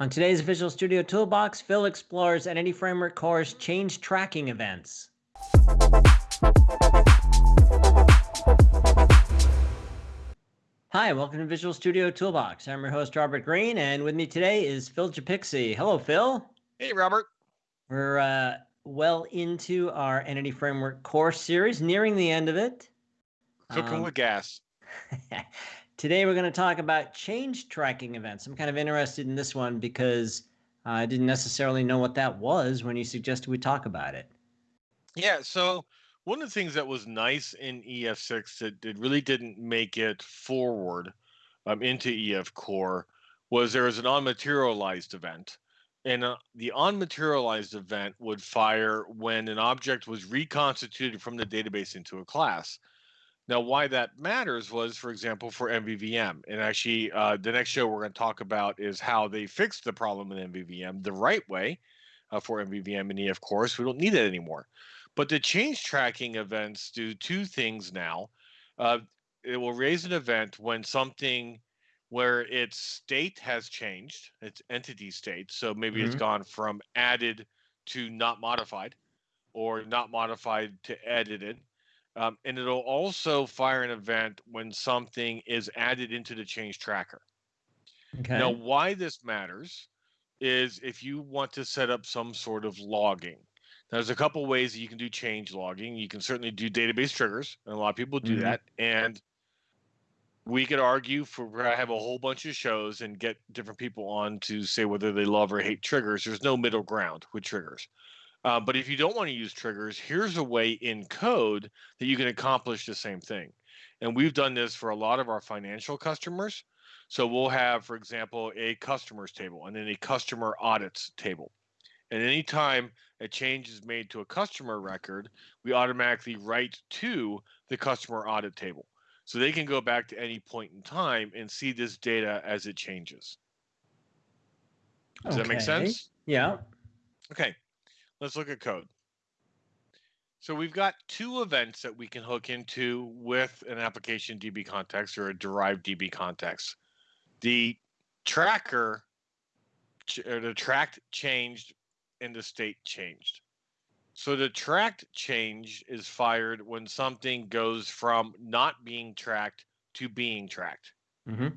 On today's Visual Studio Toolbox, Phil explores Entity Framework Core's change tracking events. Hi, welcome to Visual Studio Toolbox. I'm your host, Robert Green, and with me today is Phil Japikse. Hello, Phil. Hey, Robert. We're uh, well into our Entity Framework Core series, nearing the end of it. Cooking um, with gas. Today, we're going to talk about change tracking events. I'm kind of interested in this one because I didn't necessarily know what that was when you suggested we talk about it. Yeah. So, one of the things that was nice in EF6 that, that really didn't make it forward um, into EF Core was there was an unmaterialized event. And uh, the unmaterialized event would fire when an object was reconstituted from the database into a class. Now, why that matters was, for example, for MVVM. And actually, uh, the next show we're going to talk about is how they fixed the problem in MVVM the right way uh, for MVVM and E. Of course. We don't need it anymore. But the change tracking events do two things now. Uh, it will raise an event when something where its state has changed, its entity state. So maybe mm-hmm. it's gone from added to not modified or not modified to edited um, and it'll also fire an event when something is added into the change tracker. Okay. Now, why this matters is if you want to set up some sort of logging. Now, there's a couple ways that you can do change logging. You can certainly do database triggers, and a lot of people do mm-hmm. that. And we could argue for I have a whole bunch of shows and get different people on to say whether they love or hate triggers. There's no middle ground with triggers. Uh, but if you don't want to use triggers, here's a way in code that you can accomplish the same thing. And we've done this for a lot of our financial customers. So we'll have, for example, a customers table and then a customer audits table. And anytime a change is made to a customer record, we automatically write to the customer audit table. So they can go back to any point in time and see this data as it changes. Does okay. that make sense? Yeah. Okay. Let's look at code. So we've got two events that we can hook into with an application DB context or a derived DB context. The tracker, or the tracked changed and the state changed. So the tracked change is fired when something goes from not being tracked to being tracked. Mm-hmm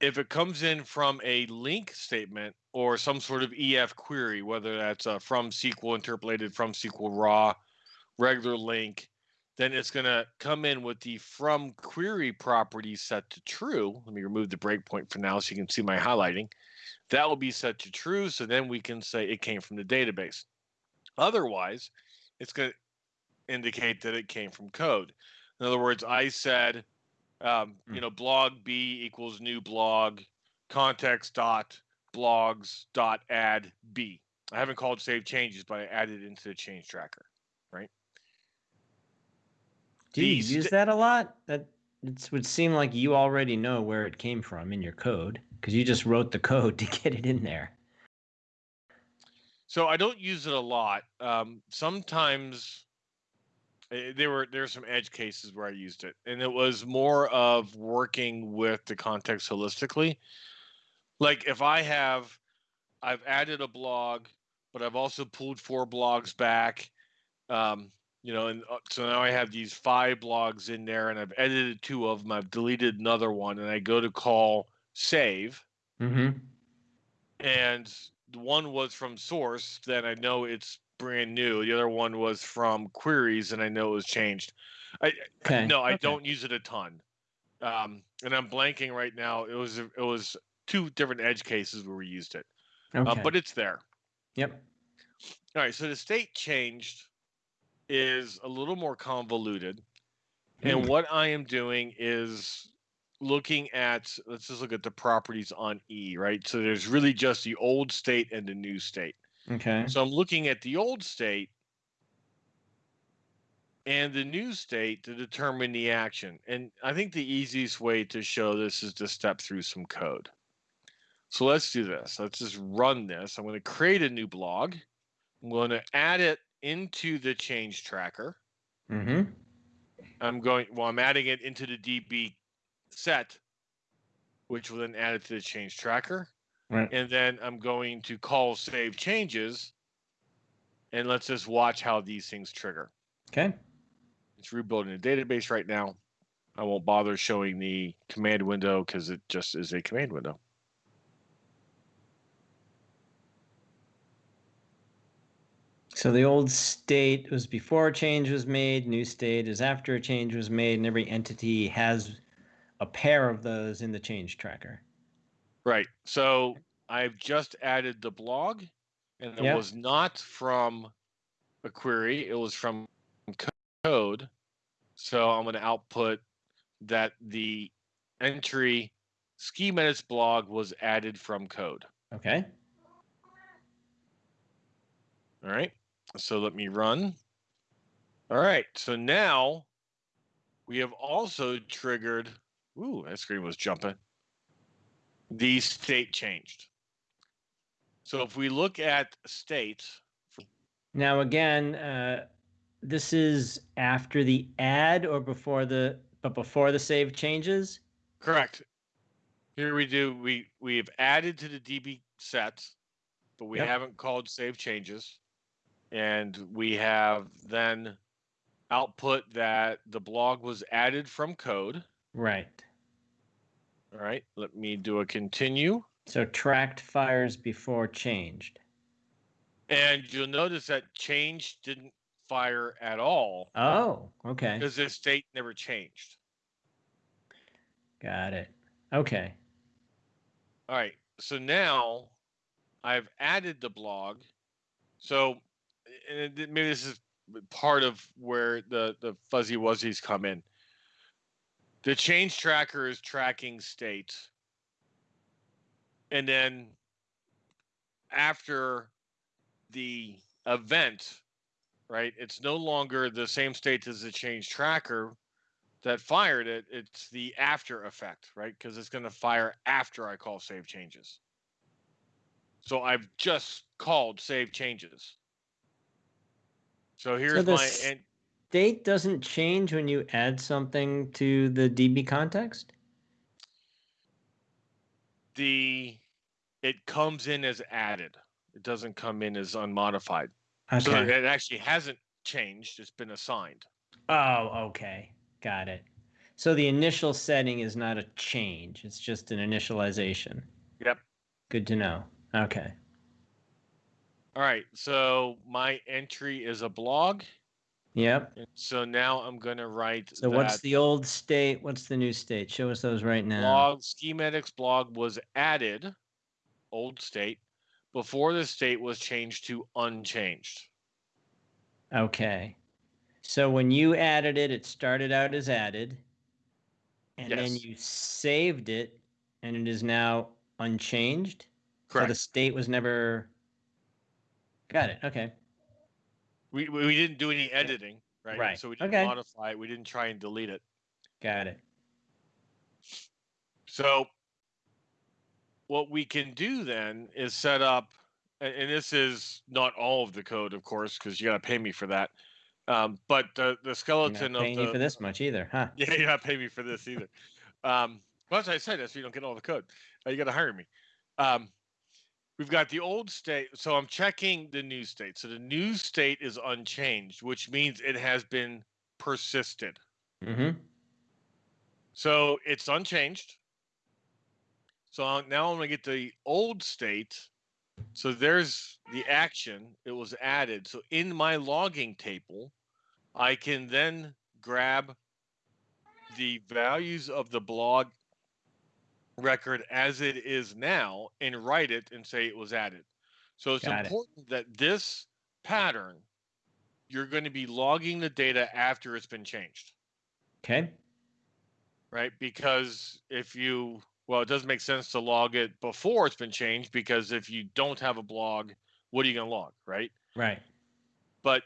if it comes in from a LINQ statement or some sort of EF query, whether that's uh, from SQL interpolated from SQL raw, regular LINQ, then it's going to come in with the from query property set to true. Let me remove the breakpoint for now so you can see my highlighting. That will be set to true. So then we can say it came from the database. Otherwise, it's going to indicate that it came from code. In other words, I said um, mm. You know, blog B equals new blog, context dot blogs dot add B. I haven't called save changes, but I added into the change tracker, right? Do you use that a lot? That it would seem like you already know where it came from in your code because you just wrote the code to get it in there. So I don't use it a lot. Um, sometimes Eh, there were there were some edge cases where I used it, and it was more of working with the context holistically. Like if I have, I've added a blog, but I've also pulled four blogs back. Um, you know, and uh, so now I have these five blogs in there, and I've edited two of them. I've deleted another one, and I go to call save, mm-hmm. and one was from source. Then I know it's brand new. The other one was from queries, and I know it was changed. I okay. no, I okay. don't use it a ton. Um, and I'm blanking right now. It was it was two different edge cases where we used it, um, okay. but it's there. Yep. All right. So the state changed is a little more convoluted, mm. and hmm. what I am doing is looking at let's just look at the properties on E, right? So there's really just the old state and the new state. Okay. So I'm looking at the old state and the new state to determine the action. And I think the easiest way to show this is to step through some code. So let's do this. Let's just run this. I'm going to create a new blog. I'm going to add it into the change tracker. Mm-hmm. I'm going, well, I'm adding it into the DB set, which will then add it to the change tracker. Right. and then I'm going to call save changes, and let's just watch how these things trigger. Okay. It's rebuilding a database right now. I won't bother showing the command window because it just is a command window. So the old state was before a change was made, new state is after a change was made, and every entity has a pair of those in the change tracker. Right. So I've just added the blog, and it Yeah. was not from a query, it was from code. So I'm going to output that the entry schematics blog was added from code. Okay. All right. So let me run. All right. So now we have also triggered. Ooh, that screen was jumping. The state changed. So if we look at states. Now again, uh, this is after the add or before the but before the save changes. correct. Here we do. We we have added to the DB set, but we Yep. haven't called save changes, and we have then output that the blog was added from code. Right. All right. Let me do a continue. So tracked fires before changed. And you'll notice that change didn't fire at all Oh, okay. because the state never changed. Got it. Okay. All right. So now I've added the blog. So and it- maybe this is part of where the, the fuzzy wuzzies come in. The change tracker is tracking states, And then after the event, right, it's no longer the same state as the change tracker that fired it. It's the after effect, right? Because it's going to fire after I call save changes. So I've just called save changes. So here's the my and State doesn't change when you add something to the DB context. the it comes in as added. It doesn't come in as unmodified. So it actually hasn't changed. It's been assigned. Oh, okay. Got it. So the initial setting is not a change, it's just an initialization. Yep. Good to know. Okay. All right. So my entry is a blog. Yep. And so now I'm going to write So what's the old state? What's the new state? Show us those right now. blog schematics blog was added, old state, before the state was changed to unchanged. Okay. So when you added it, it started out as added. And then you saved it and it is now unchanged. So Correct. the state was never Got it. Okay. we, we didn't do any editing, right? Right. So we didn't Okay. modify it. We didn't try and delete it. Got it. So what we can do then is set up, and, this is not all of the code, of course, because you got to pay me for that. Um, but the the skeleton of the you for this much either, huh? yeah, you're not paying me for this either. Um, well, as I said, that's so you don't get all the code. Uh, you got to hire me. Um, we've got the old state. So I'm checking the new state. So the new state is unchanged, which means it has been persisted. Mm-hmm. So it's unchanged. So now I'm going to get the old state. So there's the action. It was added. So in my logging table, I can then grab the values of the blog record as it is now and write it and say it was added. So it's Got it. important that this pattern, you're going to be logging the data after it's been changed Okay. right? Because if you, well, it doesn't make sense to log it before it's been changed because if you don't have a blog, what are you going to log, right? Right. But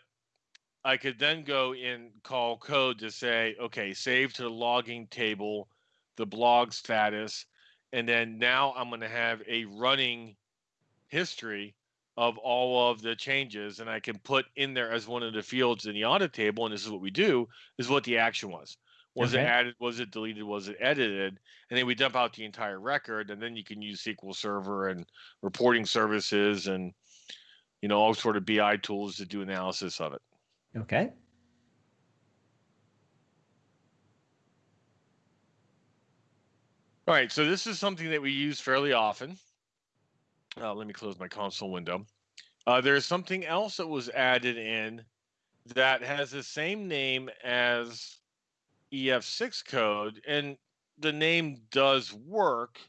I could then go in call code to say, okay, save to the logging table the blog status. And then now I'm going to have a running history of all of the changes. And I can put in there as one of the fields in the audit table. And this is what we do is what the action was. Was it added? Was it deleted? Was it edited? And then we dump out the entire record, and then you can use SQL Server and reporting services and you know all sort of BI tools to do analysis of it. Okay. All right, so this is something that we use fairly often. Uh, let me close my console window. Uh, there's something else that was added in that has the same name as EF6 code, and the name does work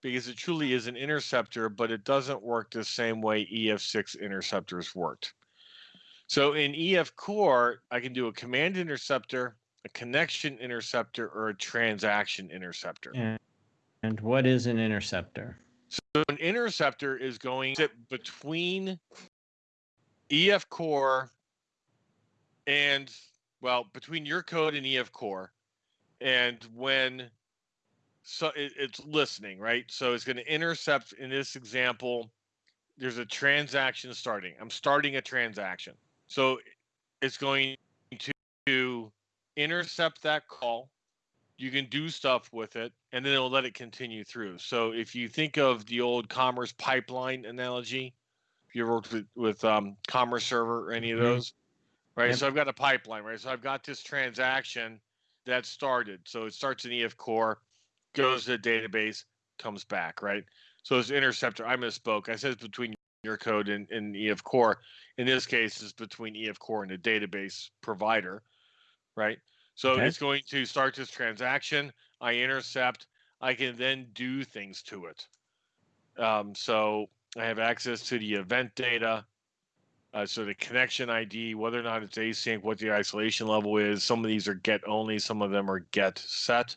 because it truly is an interceptor, but it doesn't work the same way EF6 interceptors worked. So in EF Core, I can do a command interceptor, a connection interceptor, or a transaction interceptor. And, and what is an interceptor? So an interceptor is going between EF core and well, between your code and EF core. And when so it, it's listening, right? So it's going to intercept in this example, there's a transaction starting. I'm starting a transaction. So it's going to intercept that call you can do stuff with it and then it'll let it continue through. So if you think of the old commerce pipeline analogy if you ever worked with, with um, commerce server or any of Mhm. those right? Yep. so i've got a pipeline right? So i've got this transaction that started. So it starts in ef core goes to the database comes back right? So it's interceptor. I misspoke. I said it's between your code and, and ef core. In this case it's between ef core and the database provider right so Okay. it's going to start this transaction. I intercept. I can then do things to it. Um, so I have access to the event data. Uh, so the connection ID, whether or not it's async, what the isolation level is. Some of these are get only. Some of them are get set.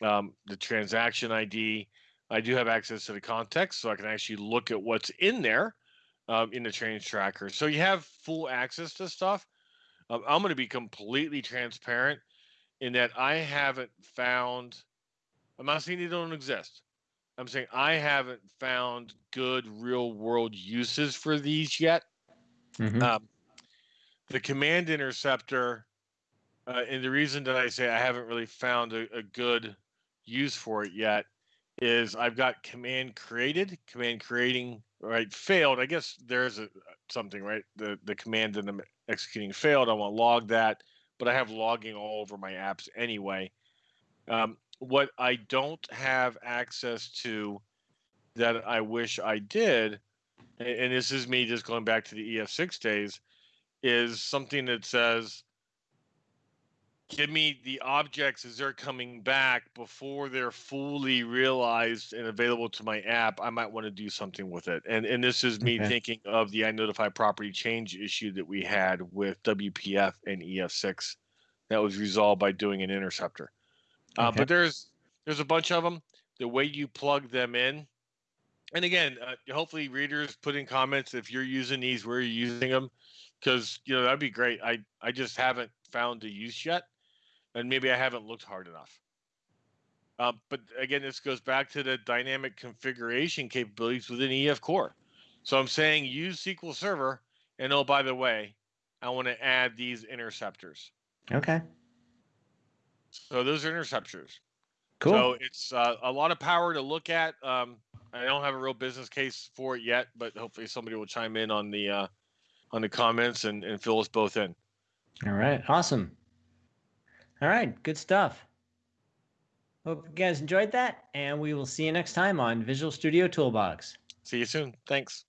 Um, the transaction ID. I do have access to the context, so I can actually look at what's in there um, in the change tracker. So you have full access to stuff. Um, I'm going to be completely transparent in that I haven't found. I'm not saying they don't exist. I'm saying I haven't found good real world uses for these yet. Mhm. Um, the command interceptor, uh, and the reason that I say I haven't really found a, a good use for it yet is I've got command created, command creating, right? Failed. I guess there's a something right. The the command that I'm executing failed. I want to log that, but I have logging all over my apps anyway. Um, what I don't have access to that I wish I did, and, this is me just going back to the EF6 days, is something that says, give me the objects as they're coming back before they're fully realized and available to my app. I might want to do something with it. And and this is me Okay. thinking of the I notify property change issue that we had with WPF and EF6 that was resolved by doing an interceptor. Uh, But there's there's a bunch of them. The way you plug them in, and again, uh, hopefully readers put in comments if you're using these, where you're using them, because you know that'd be great. I I just haven't found the use yet, and maybe I haven't looked hard enough. Uh, but again, this goes back to the dynamic configuration capabilities within EF Core. So I'm saying use SQL Server, and oh by the way, I want to add these interceptors. Okay. So those are interceptors. Cool. So it's uh, a lot of power to look at. Um, I don't have a real business case for it yet, but hopefully somebody will chime in on the uh, on the comments and, and fill us both in. All right. Awesome. All right. Good stuff. Hope you guys enjoyed that, and we will see you next time on Visual Studio Toolbox. See you soon. Thanks.